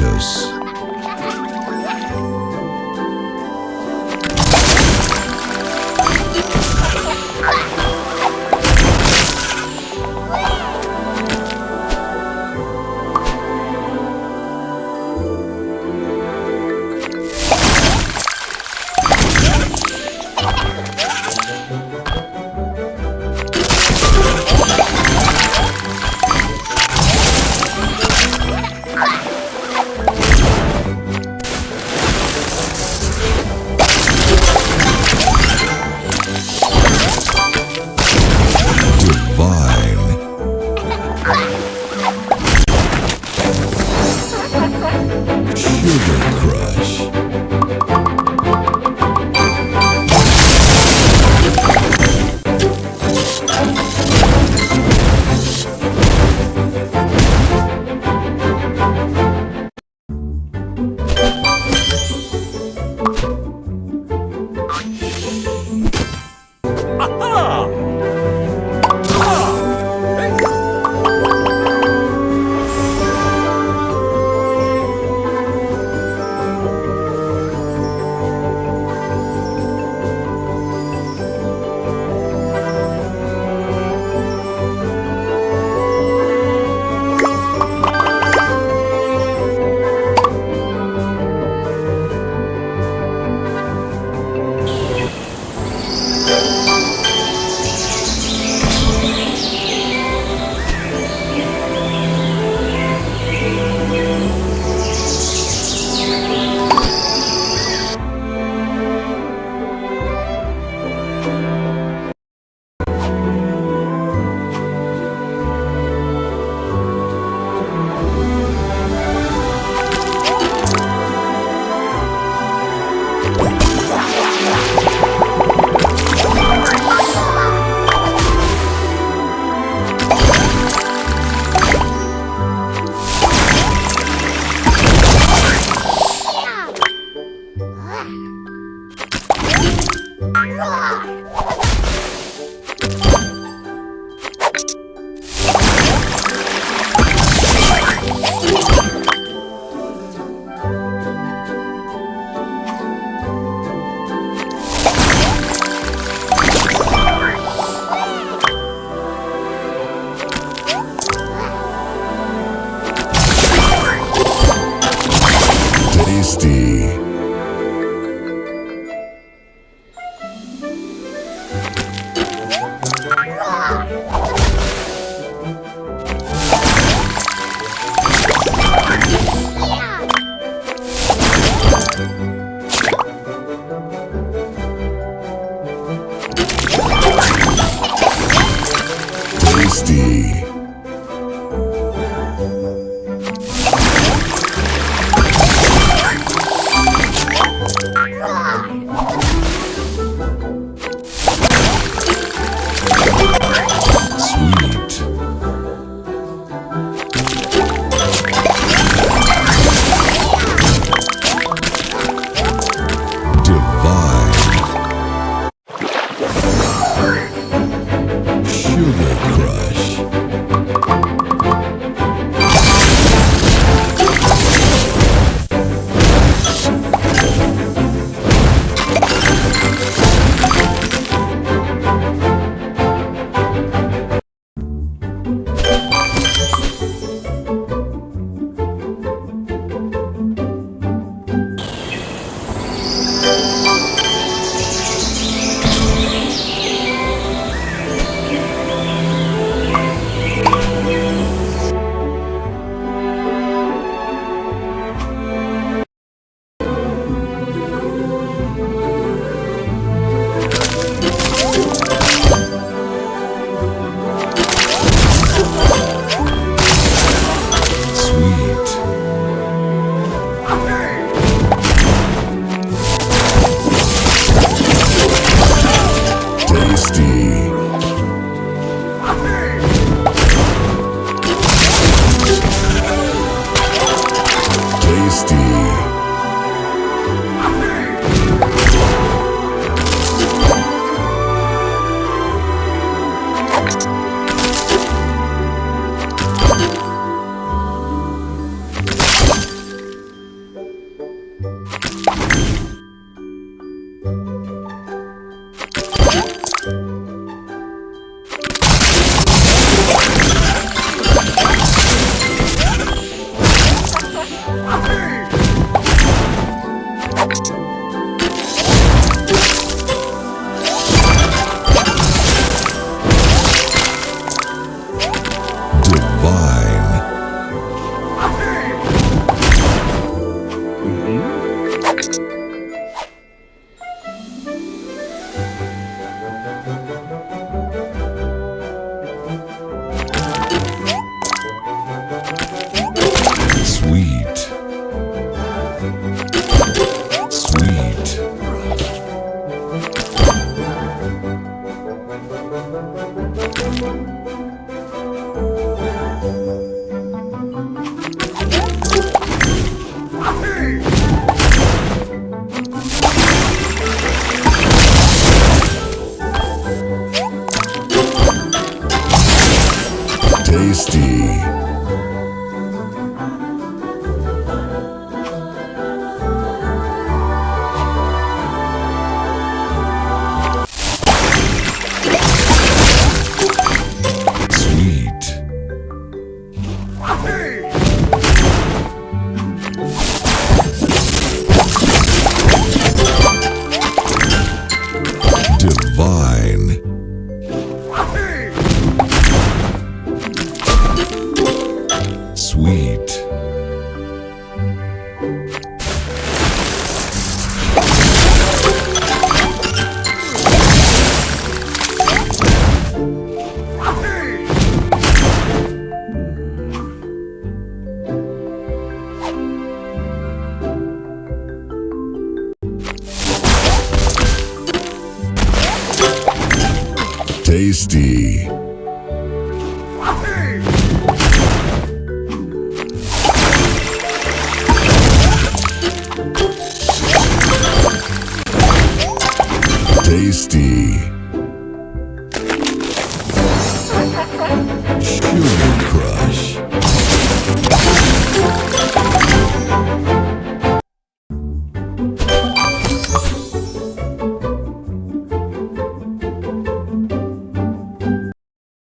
delicious. Sugar Crush. Tasty. Tasty.